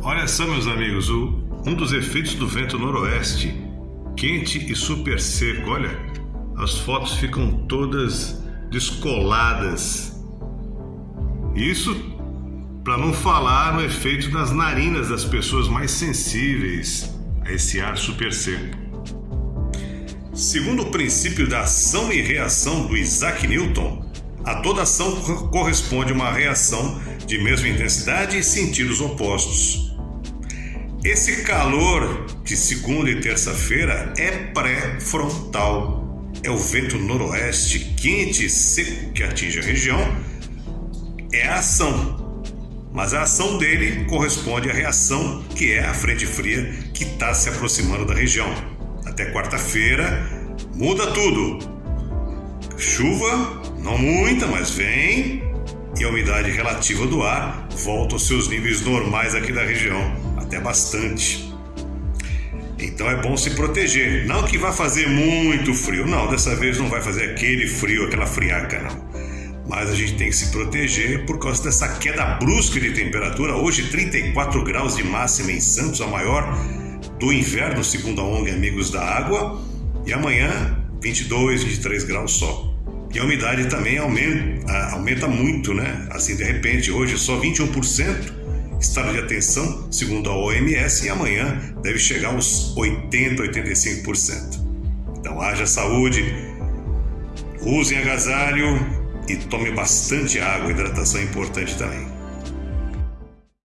Olha só, meus amigos, o, um dos efeitos do vento noroeste, quente e super seco. Olha, as fotos ficam todas descoladas. Isso para não falar no efeito das narinas das pessoas mais sensíveis a esse ar super seco. Segundo o princípio da ação e reação do Isaac Newton, a toda ação corresponde uma reação de mesma intensidade e sentidos opostos. Esse calor de segunda e terça-feira é pré-frontal. É o vento noroeste quente e seco que atinge a região. É a ação. Mas a ação dele corresponde à reação, que é a frente fria que está se aproximando da região. Até quarta-feira muda tudo. Chuva, não muita, mas vem. E a umidade relativa do ar volta aos seus níveis normais aqui da região até bastante. Então é bom se proteger. Não que vá fazer muito frio, não, dessa vez não vai fazer aquele frio, aquela friaca, não. Mas a gente tem que se proteger por causa dessa queda brusca de temperatura. Hoje, 34 graus de máxima em Santos, a maior do inverno, segundo a ONG Amigos da Água. E amanhã, 22, 23 graus só. E a umidade também aumenta, aumenta muito, né? Assim, de repente, hoje só 21% estado de atenção, segundo a OMS, e amanhã deve chegar aos 80, 85%. Então haja saúde, usem agasalho e tome bastante água, hidratação é importante também.